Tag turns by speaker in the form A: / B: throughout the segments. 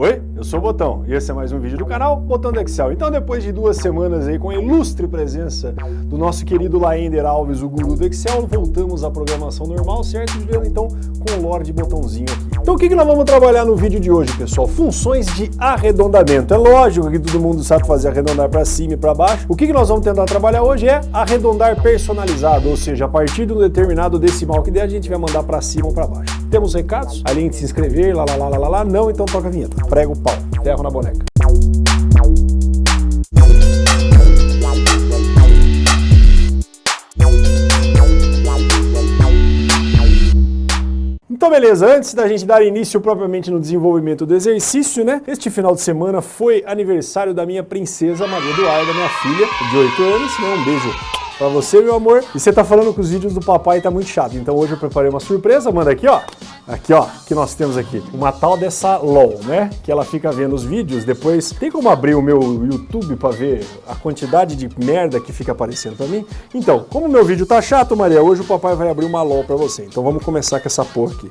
A: Oi, eu sou o Botão e esse é mais um vídeo do canal Botão do Excel. Então depois de duas semanas aí com a ilustre presença do nosso querido Laender Alves, o guru do Excel, voltamos à programação normal, certo, Juliano? Então com o Lorde Botãozinho aqui. Então o que, que nós vamos trabalhar no vídeo de hoje, pessoal? Funções de arredondamento. É lógico que todo mundo sabe fazer arredondar para cima e para baixo. O que, que nós vamos tentar trabalhar hoje é arredondar personalizado, ou seja, a partir de um determinado decimal que der, a gente vai mandar para cima ou para baixo. Temos recados? Além de se inscrever, lá, lá, lá, lá, lá, não, então toca a vinheta prega o pau, ferro na boneca. Então beleza, antes da gente dar início propriamente no desenvolvimento do exercício, né? Este final de semana foi aniversário da minha princesa Maria Eduarda, minha filha, de 8 anos, né? Um beijo pra você, meu amor. E você tá falando que os vídeos do papai tá muito chato, então hoje eu preparei uma surpresa, manda aqui, ó. Aqui, ó, que nós temos aqui. Uma tal dessa LOL, né? Que ela fica vendo os vídeos, depois... Tem como abrir o meu YouTube pra ver a quantidade de merda que fica aparecendo pra mim? Então, como o meu vídeo tá chato, Maria, hoje o papai vai abrir uma LOL pra você. Então vamos começar com essa porra aqui.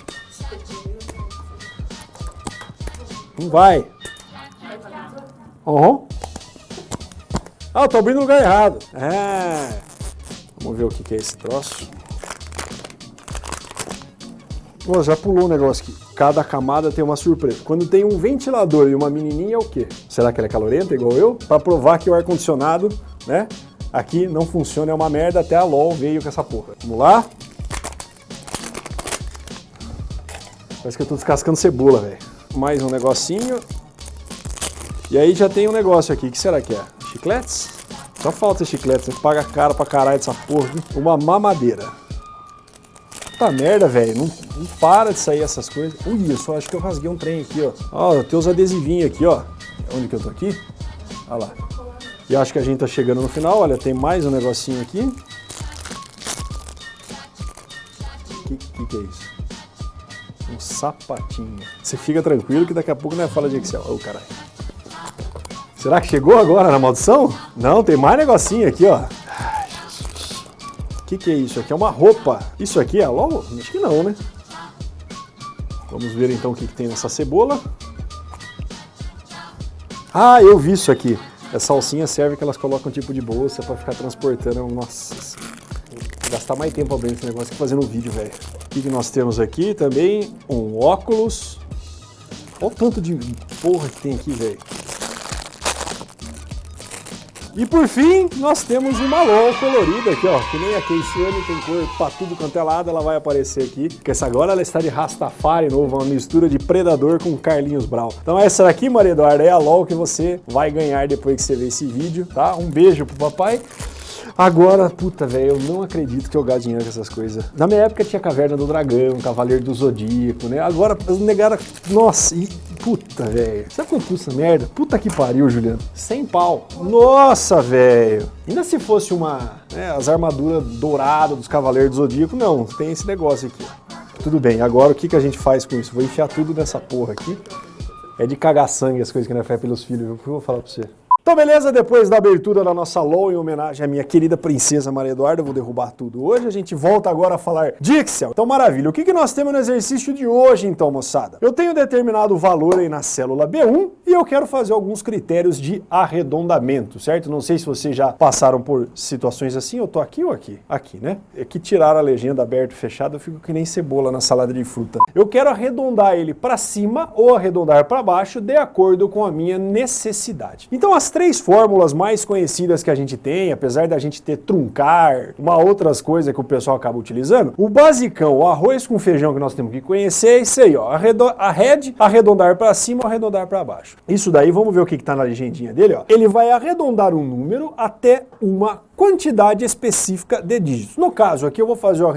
A: Não vai. Uhum. Ah, eu tô abrindo no lugar errado. É. Vamos ver o que, que é esse troço. Já pulou um negócio aqui. Cada camada tem uma surpresa. Quando tem um ventilador e uma menininha é o quê? Será que ela é calorenta igual eu? Para provar que o ar-condicionado, né, aqui não funciona, é uma merda, até a LOL veio com essa porra. Vamos lá? Parece que eu tô descascando cebola, velho. Mais um negocinho. E aí já tem um negócio aqui, que será que é? Chicletes? Só falta chiclete, você paga caro pra caralho dessa porra. Uma mamadeira. Puta merda, velho. Não, não, para de sair essas coisas. Ui, eu só acho que eu rasguei um trem aqui, ó. Ó, tem os adesivinhos aqui, ó. Onde que eu tô aqui? Olha lá. E acho que a gente tá chegando no final. Olha, tem mais um negocinho aqui. O que, que, que é isso? Um sapatinho. Você fica tranquilo que daqui a pouco não é fala de Excel. Ô, oh, caralho. Será que chegou agora na maldição? Não, tem mais negocinho aqui, ó. Que, que é isso? Aqui é uma roupa. Isso aqui é logo? Acho que não, né? Vamos ver então o que, que tem nessa cebola. Ah, eu vi isso aqui. Essa alcinha serve que elas colocam tipo de bolsa para ficar transportando. Nossa, gastar mais tempo abrindo esse negócio que fazendo vídeo, velho. O que, que nós temos aqui também? Um óculos. Olha o tanto de porra que tem aqui, velho. E por fim, nós temos uma LOL colorida aqui, ó, que nem a Keisiane tem cor pra tudo quanto é lado, ela vai aparecer aqui, porque essa agora ela está de Rastafari novo, uma mistura de Predador com Carlinhos Brown. Então essa daqui, Maria Eduarda, é a LOL que você vai ganhar depois que você ver esse vídeo, tá? Um beijo pro papai. Agora, puta, velho, eu não acredito que eu gasto dinheiro com essas coisas. Na minha época tinha Caverna do Dragão, Cavaleiro do Zodíaco, né? Agora, os negaram... Nossa, e... Puta, velho. Sabe quanto custa merda? Puta que pariu, Juliano. 100 pau. Nossa, velho. Ainda se fosse uma... Né, as armaduras douradas dos Cavaleiros do Zodíaco, não. Tem esse negócio aqui. Tudo bem, agora o que, que a gente faz com isso? Vou enfiar tudo nessa porra aqui. É de cagar sangue as coisas que não é fé pelos filhos, viu? Eu vou falar pra você. Então beleza, depois da abertura da nossa LOL em homenagem à minha querida princesa Maria Eduarda, eu vou derrubar tudo hoje, a gente volta agora a falar de Excel. Então maravilha, o que, que nós temos no exercício de hoje então, moçada? Eu tenho determinado valor aí na célula B1 e eu quero fazer alguns critérios de arredondamento, certo? Não sei se vocês já passaram por situações assim, eu tô aqui ou aqui? Aqui, né? É que tirar a legenda aberto e fechado, eu fico que nem cebola na salada de fruta. Eu quero arredondar ele para cima ou arredondar para baixo de acordo com a minha necessidade. Então as três fórmulas mais conhecidas que a gente tem, apesar da gente ter truncar, uma outras coisas que o pessoal acaba utilizando, o basicão, o arroz com feijão que nós temos que conhecer é isso aí, ó, arred, arredondar para cima ou arredondar para baixo. Isso daí, vamos ver o que está na legendinha dele, ó. Ele vai arredondar um número até uma quantidade específica de dígitos. No caso aqui eu vou fazer o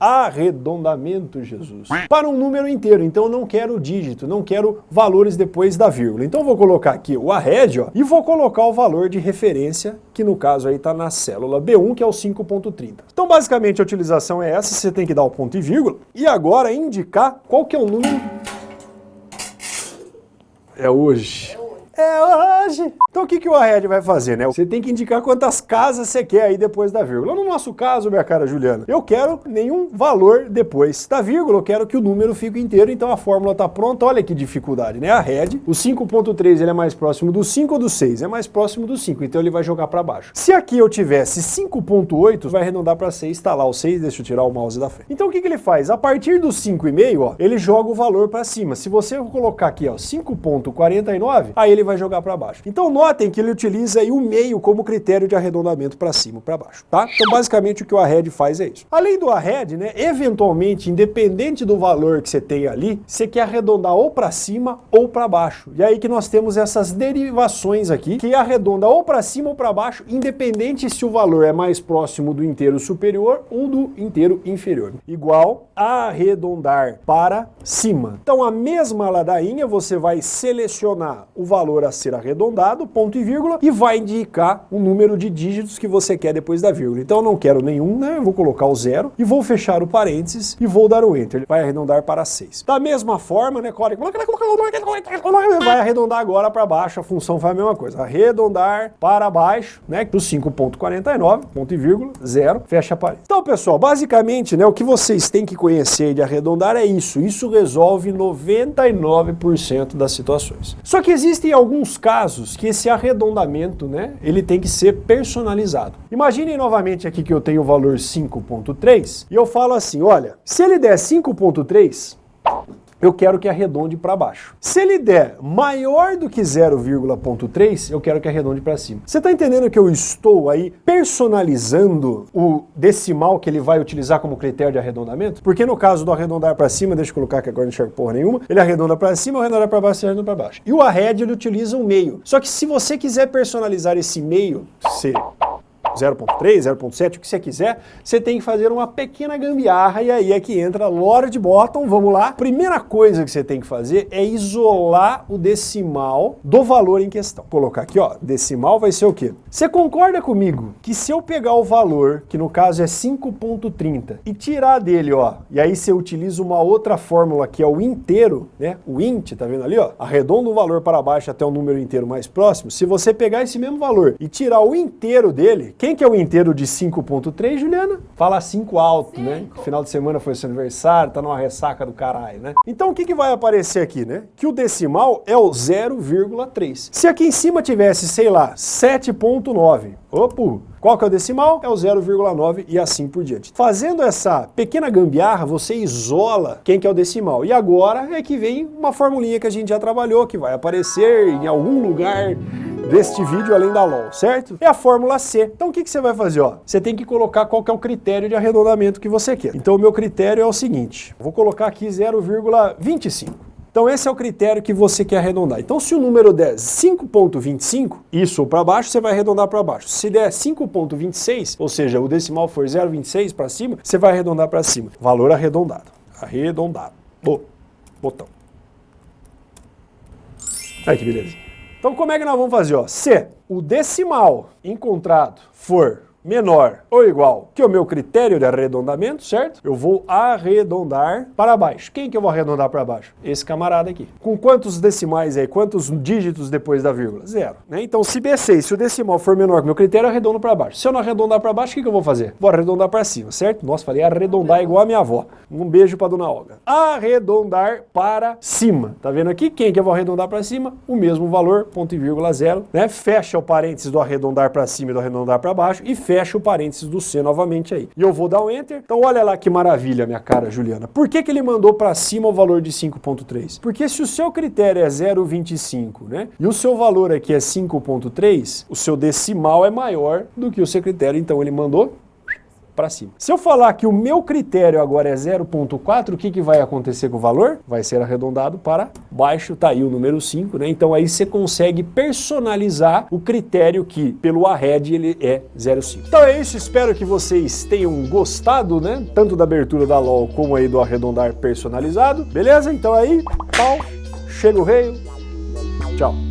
A: arredondamento, Jesus, para um número inteiro, então eu não quero dígito, não quero valores depois da vírgula. Então eu vou colocar aqui o arred ó, e vou colocar o valor de referência, que no caso aí está na célula B1, que é o 5.30. Então basicamente a utilização é essa, você tem que dar o ponto e vírgula, e agora indicar qual que é o número... É hoje. É hoje! Então o que, que o arred vai fazer, né? Você tem que indicar quantas casas você quer aí depois da vírgula. No nosso caso, minha cara Juliana, eu quero nenhum valor depois da vírgula, eu quero que o número fique inteiro, então a fórmula está pronta. Olha que dificuldade, né? A red, o 5.3 ele é mais próximo do 5 ou do 6? É mais próximo do 5, então ele vai jogar para baixo. Se aqui eu tivesse 5.8, vai arredondar para 6, está lá o 6, deixa eu tirar o mouse da frente. Então o que, que ele faz? A partir do 5,5, ó, ele joga o valor para cima. Se você colocar aqui, ó, 5.49, aí ele vai jogar para baixo. Então notem que ele utiliza o meio como critério de arredondamento para cima para baixo, tá? Então basicamente o que o arred faz é isso. Além do arred, né, eventualmente, independente do valor que você tem ali, você quer arredondar ou para cima ou para baixo. E aí que nós temos essas derivações aqui, que arredonda ou para cima ou para baixo, independente se o valor é mais próximo do inteiro superior ou do inteiro inferior. Igual arredondar para cima. Então a mesma ladainha, você vai selecionar o valor a ser arredondado, ponto e vírgula, e vai indicar o número de dígitos que você quer depois da vírgula. Então eu não quero nenhum, né? Eu vou colocar o zero e vou fechar o parênteses e vou dar o enter. Ele vai arredondar para 6. Da mesma forma, né, vai arredondar agora para baixo, a função faz a mesma coisa. Arredondar para baixo, né, para o 5.49, ponto e vírgula, zero, fecha a parede. Então, pessoal, basicamente, né, o que vocês têm que conhecer de arredondar é isso. Isso resolve 99% das situações. Só que existem alguns casos que esse arredondamento, né, ele tem que ser personalizado. Imaginem novamente aqui que eu tenho o valor 5.3 e eu falo assim, olha, se ele der 5.3, eu quero que arredonde para baixo. Se ele der maior do que 0,3, eu quero que arredonde para cima. Você está entendendo que eu estou aí personalizando o decimal que ele vai utilizar como critério de arredondamento? Porque no caso do arredondar para cima, deixa eu colocar que agora não enxergo porra nenhuma, ele arredonda para cima, arredonda para baixo, arredonda para baixo. E o arred ele utiliza um meio. Só que se você quiser personalizar esse meio, se 0.3, 0.7, o que você quiser, você tem que fazer uma pequena gambiarra e aí é que entra Lord Bottom, vamos lá. Primeira coisa que você tem que fazer é isolar o decimal do valor em questão. Vou colocar aqui, ó, decimal vai ser o quê? Você concorda comigo que se eu pegar o valor, que no caso é 5.30, e tirar dele, ó, e aí você utiliza uma outra fórmula que é o inteiro, né, o int, tá vendo ali, ó, arredonda o valor para baixo até o número inteiro mais próximo, se você pegar esse mesmo valor e tirar o inteiro dele, quem que é o inteiro de 5.3, Juliana? Fala 5 alto, Cinco. né? Final de semana foi seu aniversário, tá numa ressaca do caralho, né? Então o que, que vai aparecer aqui, né? Que o decimal é o 0,3. Se aqui em cima tivesse, sei lá, 7.9, opa, qual que é o decimal? É o 0,9 e assim por diante. Fazendo essa pequena gambiarra, você isola quem que é o decimal. E agora é que vem uma formulinha que a gente já trabalhou, que vai aparecer em algum lugar deste vídeo além da LOL, certo? É a fórmula C. Então o que, que você vai fazer? Ó? Você tem que colocar qual que é o critério de arredondamento que você quer. Então o meu critério é o seguinte, vou colocar aqui 0,25. Então esse é o critério que você quer arredondar. Então se o número der 5.25, isso para baixo, você vai arredondar para baixo. Se der 5.26, ou seja, o decimal for 0,26 para cima, você vai arredondar para cima. Valor arredondado. Arredondado. Botão. Aí que beleza. Então como é que nós vamos fazer? Ó? Se o decimal encontrado for menor ou igual que o meu critério de arredondamento, certo? Eu vou arredondar para baixo. Quem que eu vou arredondar para baixo? Esse camarada aqui. Com quantos decimais aí? Quantos dígitos depois da vírgula? Zero. Né? Então, se B6, se o decimal for menor que o meu critério, eu arredondo para baixo. Se eu não arredondar para baixo, o que, que eu vou fazer? Vou arredondar para cima, certo? Nossa, falei arredondar igual a minha avó. Um beijo para dona Olga. Arredondar para cima. Tá vendo aqui? Quem que eu vou arredondar para cima? O mesmo valor, ponto e vírgula zero. Né? Fecha o parênteses do arredondar para cima e do arredondar para baixo e fecha fecha o parênteses do C novamente aí. E eu vou dar um Enter. Então olha lá que maravilha, minha cara Juliana. Por que, que ele mandou para cima o valor de 5.3? Porque se o seu critério é 0,25, né? E o seu valor aqui é 5.3, o seu decimal é maior do que o seu critério, então ele mandou para cima. Se eu falar que o meu critério agora é 0.4, o que, que vai acontecer com o valor? Vai ser arredondado para baixo, tá aí o número 5, né? Então aí você consegue personalizar o critério que, pelo arred, ele é 0.5. Então é isso, espero que vocês tenham gostado, né? Tanto da abertura da LOL como aí do arredondar personalizado. Beleza? Então aí, pau, chega o rei, tchau.